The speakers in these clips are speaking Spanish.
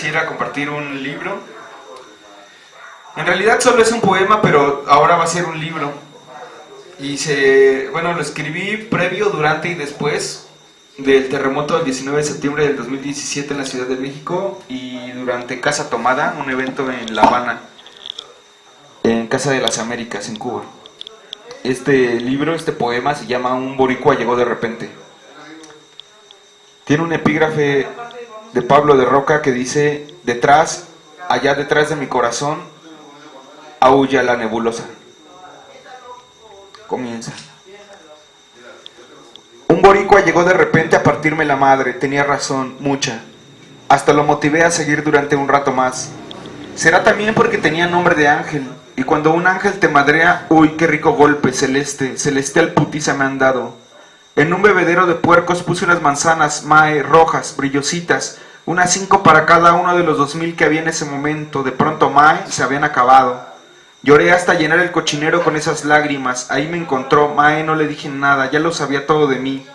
quisiera compartir un libro. En realidad solo es un poema, pero ahora va a ser un libro. Y se, bueno, lo escribí previo, durante y después del terremoto del 19 de septiembre del 2017 en la Ciudad de México y durante Casa Tomada, un evento en La Habana, en Casa de las Américas, en Cuba. Este libro, este poema se llama Un boricua llegó de repente. Tiene un epígrafe de Pablo de Roca que dice, detrás, allá detrás de mi corazón, aúlla la nebulosa. Comienza. Un boricua llegó de repente a partirme la madre, tenía razón, mucha. Hasta lo motivé a seguir durante un rato más. Será también porque tenía nombre de ángel, y cuando un ángel te madrea, uy, qué rico golpe, celeste, celestial putiza me han dado. En un bebedero de puercos puse unas manzanas, mae, rojas, brillositas, unas cinco para cada uno de los dos mil que había en ese momento. De pronto, mae, se habían acabado. Lloré hasta llenar el cochinero con esas lágrimas. Ahí me encontró, mae, no le dije nada, ya lo sabía todo de mí.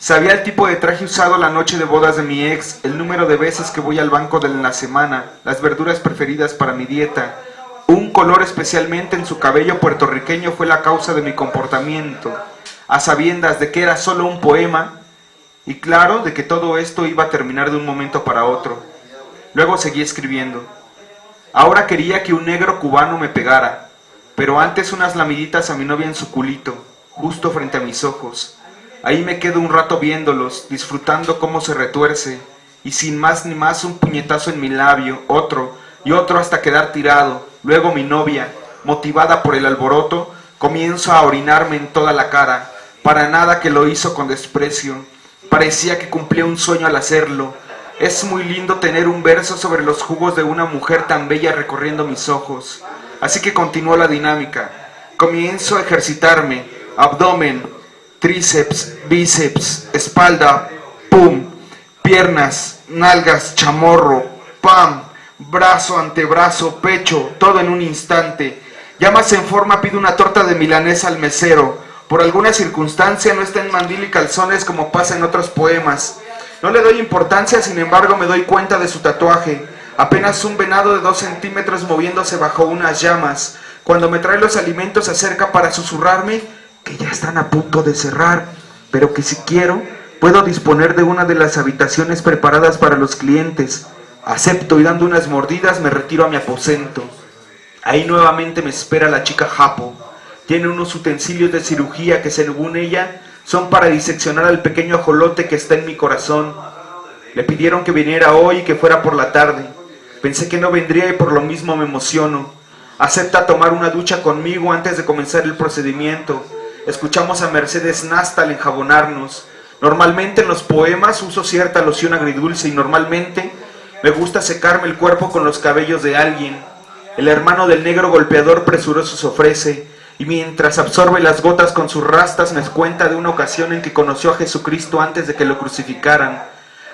Sabía el tipo de traje usado la noche de bodas de mi ex, el número de veces que voy al banco de la semana, las verduras preferidas para mi dieta. Un color especialmente en su cabello puertorriqueño fue la causa de mi comportamiento a sabiendas de que era solo un poema, y claro de que todo esto iba a terminar de un momento para otro. Luego seguí escribiendo. Ahora quería que un negro cubano me pegara, pero antes unas lamiditas a mi novia en su culito, justo frente a mis ojos. Ahí me quedo un rato viéndolos, disfrutando cómo se retuerce, y sin más ni más un puñetazo en mi labio, otro, y otro hasta quedar tirado. Luego mi novia, motivada por el alboroto, comienzo a orinarme en toda la cara, para nada que lo hizo con desprecio. Parecía que cumplía un sueño al hacerlo. Es muy lindo tener un verso sobre los jugos de una mujer tan bella recorriendo mis ojos. Así que continuó la dinámica. Comienzo a ejercitarme. Abdomen, tríceps, bíceps, espalda, pum, piernas, nalgas, chamorro, pam, brazo, antebrazo, pecho, todo en un instante. Ya en forma pido una torta de milanesa al mesero por alguna circunstancia no está en mandil y calzones como pasa en otros poemas. No le doy importancia, sin embargo me doy cuenta de su tatuaje. Apenas un venado de dos centímetros moviéndose bajo unas llamas. Cuando me trae los alimentos se acerca para susurrarme que ya están a punto de cerrar, pero que si quiero puedo disponer de una de las habitaciones preparadas para los clientes. Acepto y dando unas mordidas me retiro a mi aposento. Ahí nuevamente me espera la chica Japo. Tiene unos utensilios de cirugía que según ella son para diseccionar al pequeño ajolote que está en mi corazón. Le pidieron que viniera hoy y que fuera por la tarde. Pensé que no vendría y por lo mismo me emociono. Acepta tomar una ducha conmigo antes de comenzar el procedimiento. Escuchamos a Mercedes Nastal enjabonarnos. Normalmente en los poemas uso cierta loción agridulce y normalmente me gusta secarme el cuerpo con los cabellos de alguien. El hermano del negro golpeador presuroso se ofrece y mientras absorbe las gotas con sus rastas me cuenta de una ocasión en que conoció a Jesucristo antes de que lo crucificaran.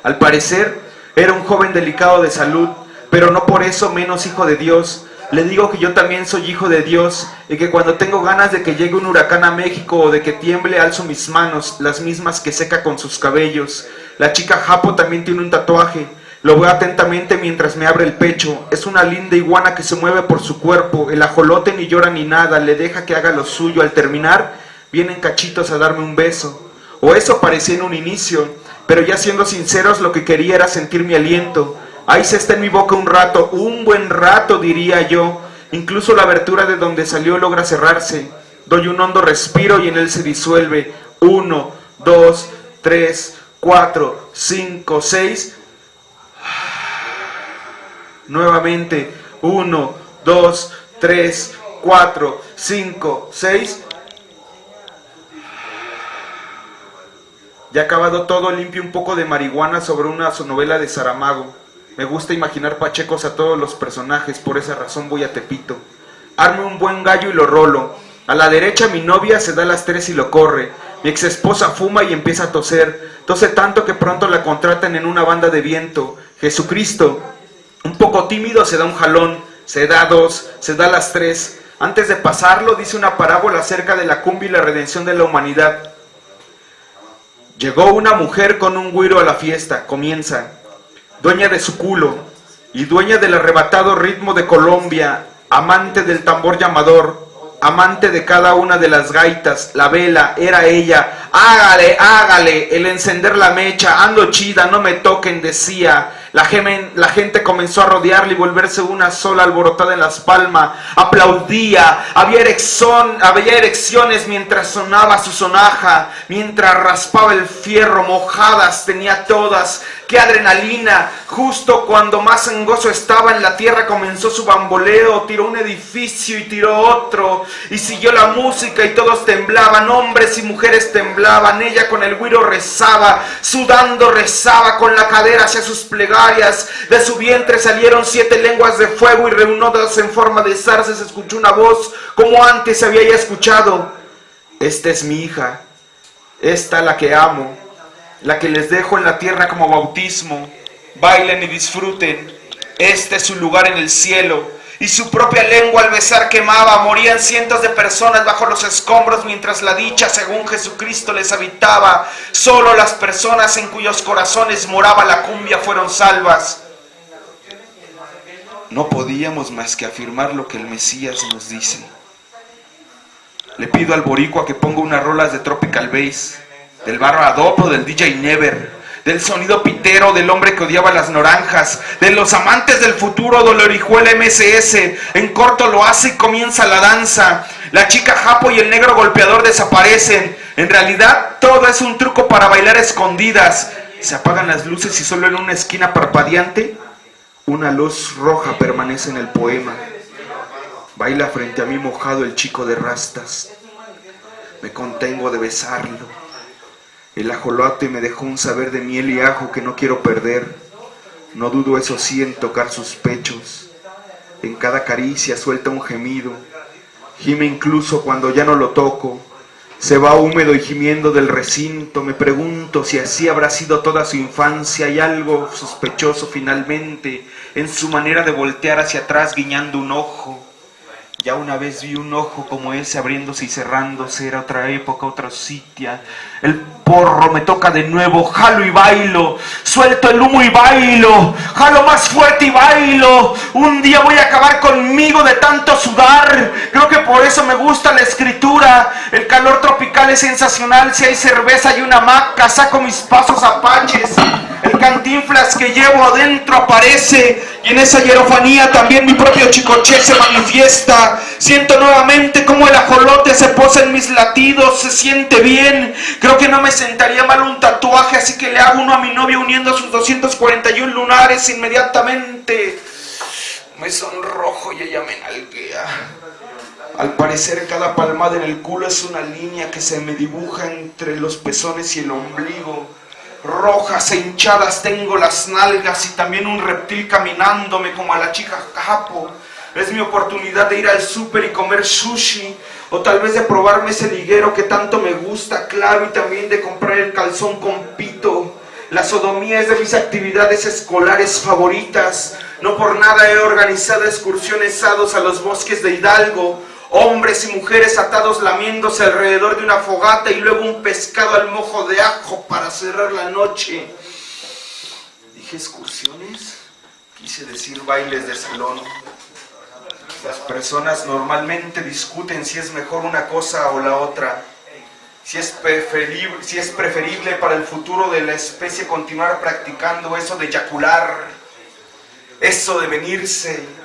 Al parecer era un joven delicado de salud, pero no por eso menos hijo de Dios. Le digo que yo también soy hijo de Dios y que cuando tengo ganas de que llegue un huracán a México o de que tiemble alzo mis manos, las mismas que seca con sus cabellos. La chica Japo también tiene un tatuaje, lo veo atentamente mientras me abre el pecho. Es una linda iguana que se mueve por su cuerpo. El ajolote ni llora ni nada, le deja que haga lo suyo. Al terminar, vienen cachitos a darme un beso. O eso parecía en un inicio, pero ya siendo sinceros, lo que quería era sentir mi aliento. Ahí se está en mi boca un rato, un buen rato, diría yo. Incluso la abertura de donde salió logra cerrarse. Doy un hondo respiro y en él se disuelve. Uno, dos, tres, cuatro, cinco, seis Nuevamente, 1, 2, 3, 4, 5, 6. Ya acabado todo, limpio un poco de marihuana sobre una novela de Saramago. Me gusta imaginar pachecos a todos los personajes, por esa razón voy a Tepito. Arme un buen gallo y lo rolo. A la derecha mi novia se da las tres y lo corre. Mi ex esposa fuma y empieza a toser. Tose tanto que pronto la contratan en una banda de viento. Jesucristo, un poco tímido, se da un jalón, se da dos, se da las tres. Antes de pasarlo, dice una parábola acerca de la cumbia y la redención de la humanidad. Llegó una mujer con un güiro a la fiesta, comienza, dueña de su culo, y dueña del arrebatado ritmo de Colombia, amante del tambor llamador, amante de cada una de las gaitas, la vela, era ella. Hágale, hágale, el encender la mecha, ando chida, no me toquen, decía. La, gente comenzó a rodearle y volverse una sola alborotada en las palmas. Aplaudía, había, erección, había erecciones mientras sonaba su sonaja, mientras raspaba el fierro, mojadas tenía todas. ¡Qué adrenalina! Justo cuando más en gozo estaba en la tierra comenzó su bamboleo, tiró un edificio y tiró otro, y siguió la música y todos temblaban, hombres y mujeres temblaban, ella con el guiro rezaba, sudando rezaba con la cadera hacia sus plegarias. De su vientre salieron siete lenguas de fuego y reunidas en forma de zarza se escuchó una voz como antes había ya escuchado. Esta es mi hija, esta la que amo, la que les dejo en la tierra como bautismo. Bailen y disfruten, este es su lugar en el cielo y su propia lengua al besar quemaba. Morían cientos de personas bajo los escombros mientras la dicha, según Jesucristo, les habitaba. Solo las personas en cuyos corazones moraba la cumbia fueron salvas. No podíamos más que afirmar lo que el Mesías nos dice. Le pido al boricua que ponga unas rolas de Tropical Bass, del barro Adopo, del DJ Never del sonido pitero del hombre que odiaba las naranjas, de los amantes del futuro Dolorijuela MSS. En corto lo hace y comienza la danza. La chica Japo y el negro golpeador desaparecen. En realidad todo es un truco para bailar escondidas. Se apagan las luces y solo en una esquina parpadeante una luz roja permanece en el poema. Baila frente a mí mojado el chico de rastas. Me contengo de besarlo el ajolote me dejó un saber de miel y ajo que no quiero perder. No dudo eso sí en tocar sus pechos. En cada caricia suelta un gemido. Gime incluso cuando ya no lo toco. Se va húmedo y gimiendo del recinto. Me pregunto si así habrá sido toda su infancia. Hay algo sospechoso finalmente en su manera de voltear hacia atrás guiñando un ojo. Ya una vez vi un ojo como ese abriéndose y cerrándose, era otra época, otra sitia. El porro me toca de nuevo, jalo y bailo, suelto el humo y bailo, jalo más fuerte y bailo. Un día voy a acabar conmigo de tanto sudar. Creo que por eso me gusta la escritura. El calor tropical es sensacional. Si hay cerveza y una maca, saco mis pasos apaches. Cantinflas que llevo adentro aparece y en esa hierofanía también mi propio chicoche se manifiesta. Siento nuevamente como el ajolote se posa en mis latidos, se siente bien. Creo que no me sentaría mal un tatuaje, así que le hago uno a mi novia uniendo sus 241 lunares inmediatamente. Me sonrojo y ella me nalguea. Al parecer cada palmada en el culo es una línea que se me dibuja entre los pezones y el ombligo rojas e hinchadas tengo las nalgas y también un reptil caminándome como a la chica capo. Es mi oportunidad de ir al súper y comer sushi, o tal vez de probarme ese liguero que tanto me gusta, claro, y también de comprar el calzón con pito. La sodomía es de mis actividades escolares favoritas. No por nada he organizado excursiones sados a los bosques de Hidalgo, hombres y mujeres atados lamiéndose alrededor de una fogata y luego un pescado al mojo de ajo para cerrar la noche. Dije excursiones, quise decir bailes de salón. Las personas normalmente discuten si es mejor una cosa o la otra, si es preferible, si es preferible para el futuro de la especie continuar practicando eso de eyacular, eso de venirse,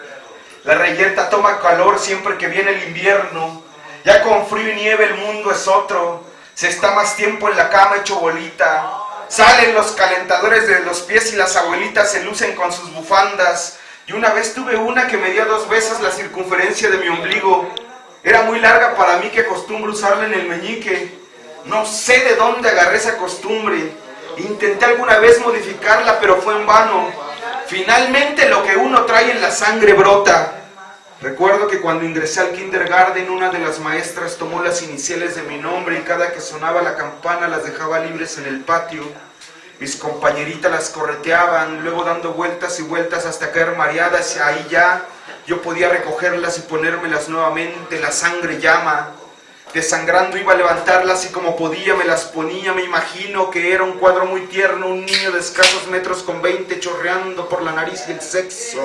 la reyerta toma calor siempre que viene el invierno. Ya con frío y nieve el mundo es otro. Se está más tiempo en la cama hecho bolita. Salen los calentadores de los pies y las abuelitas se lucen con sus bufandas. Y una vez tuve una que me dio dos veces la circunferencia de mi ombligo. Era muy larga para mí que acostumbro usarla en el meñique. No sé de dónde agarré esa costumbre. Intenté alguna vez modificarla, pero fue en vano. Finalmente lo que uno trae en la sangre brota. Recuerdo que cuando ingresé al kindergarten una de las maestras tomó las iniciales de mi nombre y cada que sonaba la campana las dejaba libres en el patio. Mis compañeritas las correteaban, luego dando vueltas y vueltas hasta caer mareadas y ahí ya yo podía recogerlas y ponérmelas nuevamente, la sangre llama. Desangrando iba a levantarlas y como podía me las ponía, me imagino que era un cuadro muy tierno, un niño de escasos metros con 20 chorreando por la nariz y el sexo,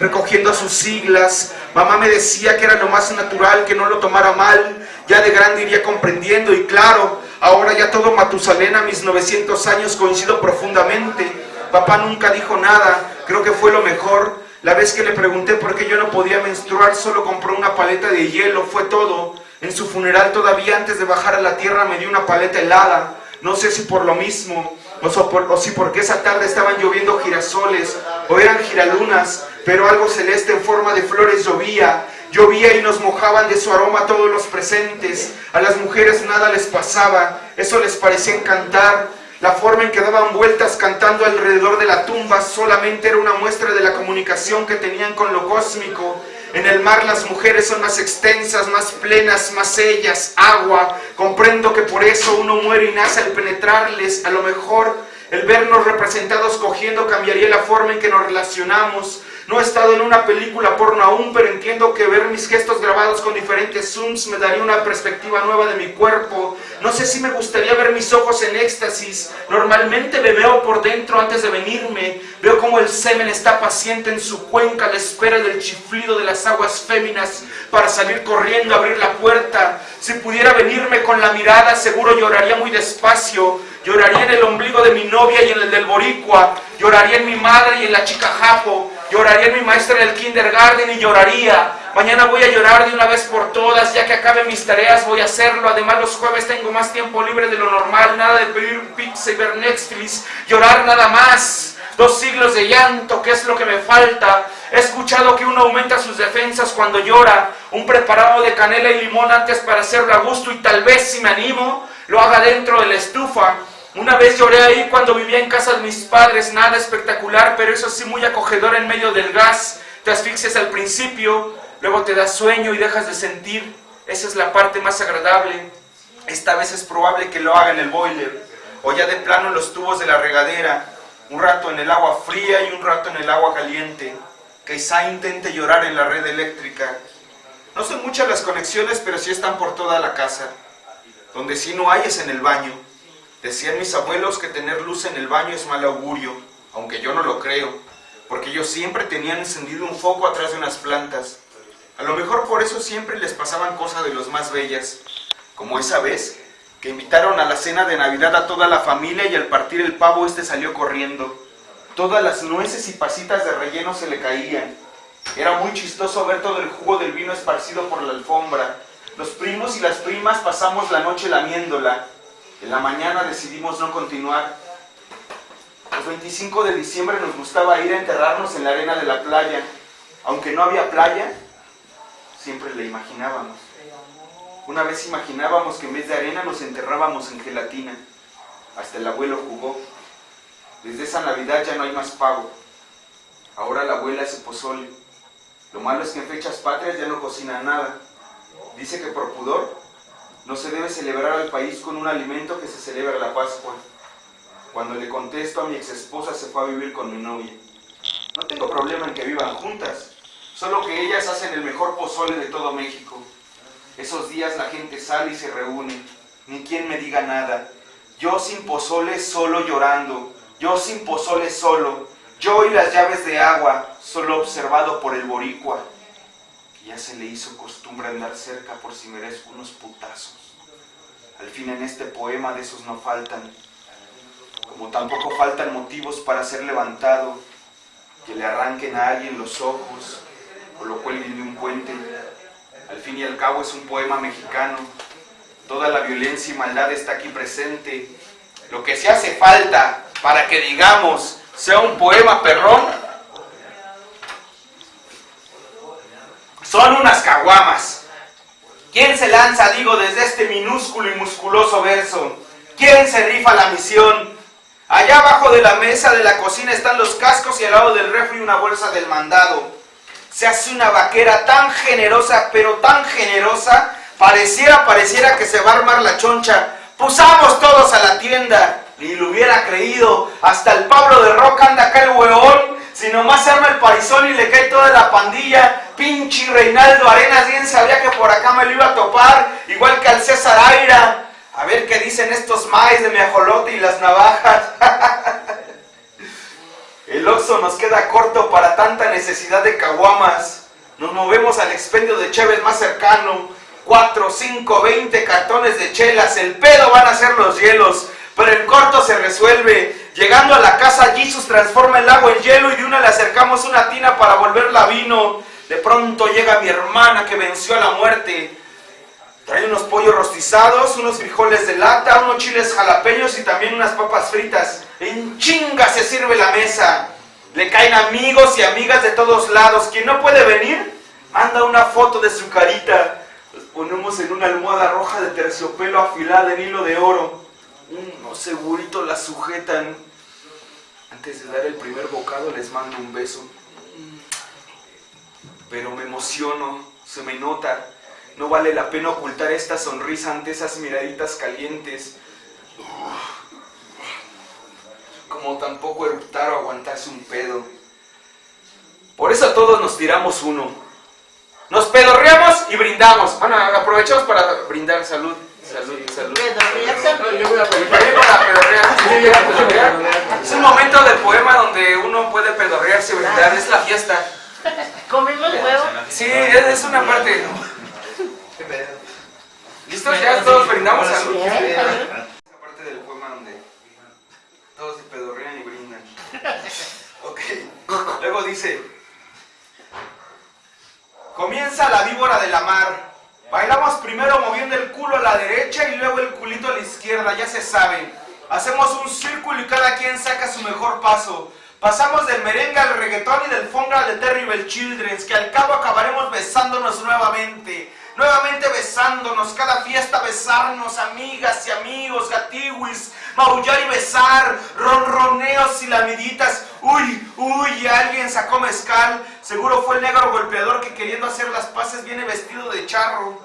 recogiendo sus siglas. Mamá me decía que era lo más natural, que no lo tomara mal, ya de grande iría comprendiendo y claro, ahora ya todo Matusalén a mis 900 años coincido profundamente. Papá nunca dijo nada, creo que fue lo mejor. La vez que le pregunté por qué yo no podía menstruar, solo compró una paleta de hielo, fue todo. En su funeral todavía antes de bajar a la tierra me dio una paleta helada. No sé si por lo mismo, o, si porque esa tarde estaban lloviendo girasoles, o eran giralunas, pero algo celeste en forma de flores llovía. Llovía y nos mojaban de su aroma todos los presentes. A las mujeres nada les pasaba, eso les parecía encantar. La forma en que daban vueltas cantando alrededor de la tumba solamente era una muestra de la comunicación que tenían con lo cósmico en el mar las mujeres son más extensas, más plenas, más ellas, agua. Comprendo que por eso uno muere y nace al penetrarles. A lo mejor el vernos representados cogiendo cambiaría la forma en que nos relacionamos. No he estado en una película porno aún, pero entiendo que ver mis gestos grabados con diferentes zooms me daría una perspectiva nueva de mi cuerpo. No sé si me gustaría ver mis ojos en éxtasis. Normalmente me veo por dentro antes de venirme. Veo como el semen está paciente en su cuenca a la espera del chiflido de las aguas féminas para salir corriendo a abrir la puerta. Si pudiera venirme con la mirada, seguro lloraría muy despacio. Lloraría en el ombligo de mi novia y en el del boricua. Lloraría en mi madre y en la chica japo. Lloraría mi maestra en el kindergarten y lloraría. Mañana voy a llorar de una vez por todas, ya que acabe mis tareas voy a hacerlo. Además los jueves tengo más tiempo libre de lo normal, nada de pedir pizza y ver Netflix. Llorar nada más. Dos siglos de llanto, ¿qué es lo que me falta? He escuchado que uno aumenta sus defensas cuando llora. Un preparado de canela y limón antes para hacerlo a gusto y tal vez si me animo, lo haga dentro de la estufa. Una vez lloré ahí cuando vivía en casa de mis padres, nada espectacular, pero eso sí muy acogedor en medio del gas. Te asfixias al principio, luego te das sueño y dejas de sentir. Esa es la parte más agradable. Esta vez es probable que lo haga en el boiler, o ya de plano en los tubos de la regadera, un rato en el agua fría y un rato en el agua caliente. Quizá intente llorar en la red eléctrica. No son muchas las conexiones, pero sí están por toda la casa. Donde sí no hay es en el baño. Decían mis abuelos que tener luz en el baño es mal augurio, aunque yo no lo creo, porque ellos siempre tenían encendido un foco atrás de unas plantas. A lo mejor por eso siempre les pasaban cosas de los más bellas, como esa vez que invitaron a la cena de Navidad a toda la familia y al partir el pavo este salió corriendo. Todas las nueces y pasitas de relleno se le caían. Era muy chistoso ver todo el jugo del vino esparcido por la alfombra. Los primos y las primas pasamos la noche lamiéndola. En la mañana decidimos no continuar. El 25 de diciembre nos gustaba ir a enterrarnos en la arena de la playa. Aunque no había playa, siempre le imaginábamos. Una vez imaginábamos que en vez de arena nos enterrábamos en gelatina. Hasta el abuelo jugó. Desde esa Navidad ya no hay más pavo. Ahora la abuela hace pozole. Lo malo es que en fechas patrias ya no cocina nada. Dice que por pudor no se debe celebrar al país con un alimento que se celebra la Pascua. Cuando le contesto a mi ex esposa se fue a vivir con mi novia. No tengo problema en que vivan juntas, solo que ellas hacen el mejor pozole de todo México. Esos días la gente sale y se reúne, ni quien me diga nada. Yo sin pozole solo llorando, yo sin pozole solo, yo y las llaves de agua, solo observado por el boricua ya se le hizo costumbre andar cerca por si merezco unos putazos. Al fin en este poema de esos no faltan, como tampoco faltan motivos para ser levantado, que le arranquen a alguien los ojos o lo cuelguen de un puente. Al fin y al cabo es un poema mexicano, toda la violencia y maldad está aquí presente. Lo que se hace falta para que digamos sea un poema perrón Son unas caguamas. ¿Quién se lanza, digo, desde este minúsculo y musculoso verso? ¿Quién se rifa la misión? Allá abajo de la mesa de la cocina están los cascos y al lado del refri una bolsa del mandado. Se hace una vaquera tan generosa, pero tan generosa, pareciera, pareciera que se va a armar la choncha. Pusamos todos a la tienda. Ni lo hubiera creído. Hasta el Pablo de Roca anda acá el hueón Si nomás se arma el parizón y le cae toda la pandilla, pinche Reinaldo Arenas bien sabía que por acá me lo iba a topar, igual que al César Aira. A ver qué dicen estos maíz de mi ajolote y las navajas. El Oxxo nos queda corto para tanta necesidad de caguamas. Nos movemos al expendio de Chévez más cercano. 4, 5, 20 cartones de chelas. El pedo van a ser los hielos. Pero en corto se resuelve. Llegando a la casa, Jesus transforma el agua en hielo y de una le acercamos una tina para volverla vino. De pronto llega mi hermana que venció a la muerte. Trae unos pollos rostizados, unos frijoles de lata, unos chiles jalapeños y también unas papas fritas. En chinga se sirve la mesa. Le caen amigos y amigas de todos lados. Quien no puede venir, manda una foto de su carita. Los ponemos en una almohada roja de terciopelo afilada en hilo de oro. Unos segurito la sujetan. Antes de dar el primer bocado les mando un beso. Pero me emociono, se me nota. No vale la pena ocultar esta sonrisa ante esas miraditas calientes. Como tampoco eruptar o aguantarse un pedo. Por eso todos nos tiramos uno. Nos pedorreamos y brindamos. Bueno, aprovechamos para brindar salud. Salud, salud. Es un momento del poema donde uno puede pedorrearse brindar. Es la fiesta. ¿Comimos huevo? Sí, es una parte. ¿Listos? Ya todos brindamos salud. Esa parte del poema donde todos se pedorrean y brindan. Ok. Luego dice. Comienza la víbora de la mar. Bailamos primero moviendo el culo a la derecha y luego el culito a la izquierda, ya se sabe. Hacemos un círculo y cada quien saca su mejor paso. Pasamos del merengue al reggaetón y del fonga de Terrible Children, que al cabo acabaremos besándonos nuevamente. Nuevamente besándonos, cada fiesta besarnos, amigas y amigos, gatiwis, maullar y besar, ronroneos y lamiditas. Uy, uy, alguien sacó mezcal. Seguro fue el negro golpeador que queriendo hacer las paces viene vestido de charro.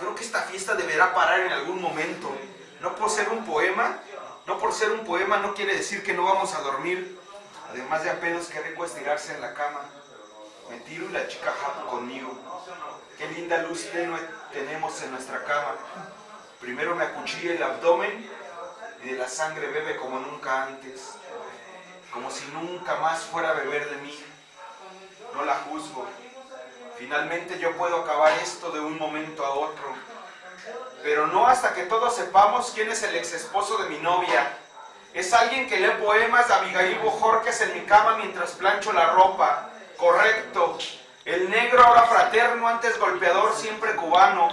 Creo que esta fiesta deberá parar en algún momento. No por ser un poema, no por ser un poema no quiere decir que no vamos a dormir. Además de a pedos, qué rico estirarse en la cama. Me tiro y la chica japo conmigo. Qué linda luz tenue tenemos en nuestra cama. Primero me acuchilla el abdomen y de la sangre bebe como nunca antes. Como si nunca más fuera a beber de mí. No la juzgo. Finalmente yo puedo acabar esto de un momento a otro. Pero no hasta que todos sepamos quién es el ex esposo de mi novia. Es alguien que lee poemas de Abigail Bojorques en mi cama mientras plancho la ropa. Correcto. El negro ahora fraterno, antes golpeador, siempre cubano.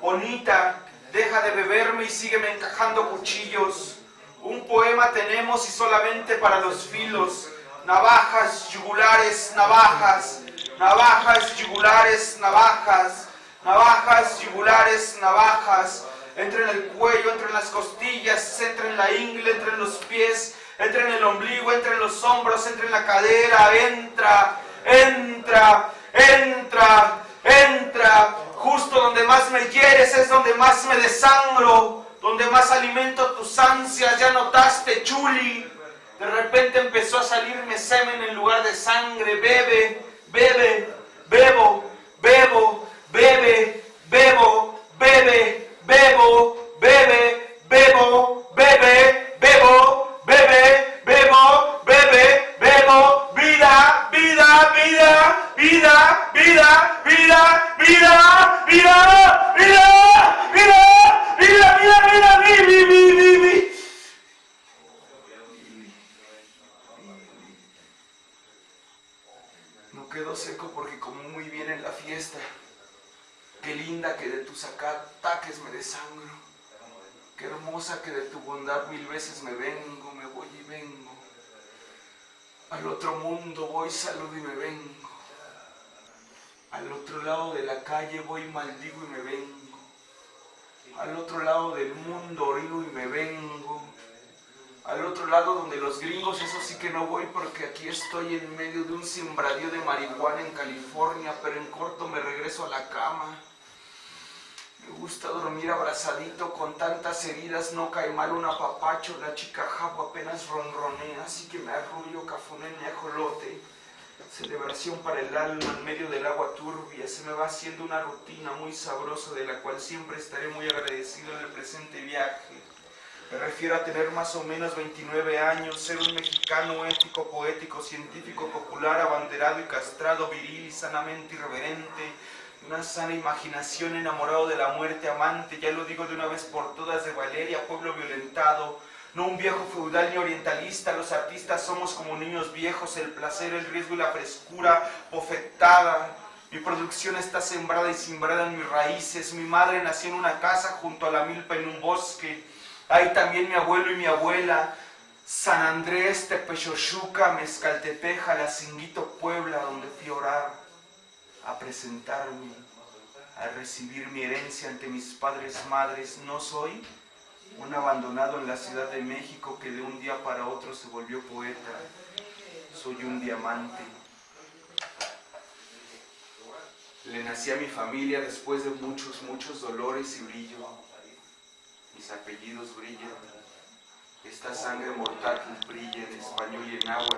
Bonita, deja de beberme y sígueme encajando cuchillos. Un poema tenemos y solamente para los filos. Navajas, yugulares, navajas. Navajas, yugulares, navajas. Navajas, yugulares, navajas. Entra en el cuello, entra en las costillas, entra en la ingle, entra en los pies, entra en el ombligo, entra en los hombros, entra en la cadera, entra, entra, entra, entra. Justo donde más me quieres es donde más me desangro, donde más alimento tus ansias, ya notaste, chuli. De repente empezó a salirme semen en lugar de sangre, bebe, bebe, bebo, bebo, bebe, bebo, bebe, bebo, bebe, bebo, bebe, y me vengo. Al otro lado del mundo orino y me vengo. Al otro lado donde los gringos, eso sí que no voy porque aquí estoy en medio de un simbradío de marihuana en California, pero en corto me regreso a la cama. Me gusta dormir abrazadito con tantas heridas, no cae mal un apapacho, la chica jabo apenas ronronea, así que me arrullo cafuné mi ajolote. Celebración para el alma en medio del agua turbia, se me va haciendo una rutina muy sabrosa de la cual siempre estaré muy agradecido en el presente viaje. Me refiero a tener más o menos 29 años, ser un mexicano ético, poético, científico, popular, abanderado y castrado, viril y sanamente irreverente, una sana imaginación, enamorado de la muerte, amante, ya lo digo de una vez por todas, de Valeria, pueblo violentado, no un viejo feudal ni orientalista, los artistas somos como niños viejos, el placer, el riesgo y la frescura, bofetada. Mi producción está sembrada y simbrada en mis raíces, mi madre nació en una casa junto a la milpa en un bosque, hay también mi abuelo y mi abuela, San Andrés, Tepechochuca, Mezcaltepeja, La Cinguito, Puebla, donde fui a orar, a presentarme, a recibir mi herencia ante mis padres, madres. No soy un abandonado en la Ciudad de México que de un día para otro se volvió poeta. Soy un diamante. Le nací a mi familia después de muchos, muchos dolores y brillo. Mis apellidos brillan. Esta sangre mortal brilla en español y en agua.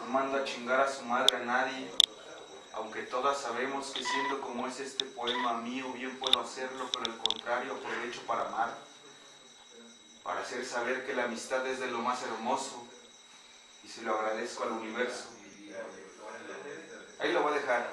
No mando a chingar a su madre a nadie, aunque todas sabemos que siendo como es este poema mío, bien puedo hacerlo, pero al contrario aprovecho para amar, para hacer saber que la amistad es de lo más hermoso y se lo agradezco al universo. Ahí lo voy a dejar.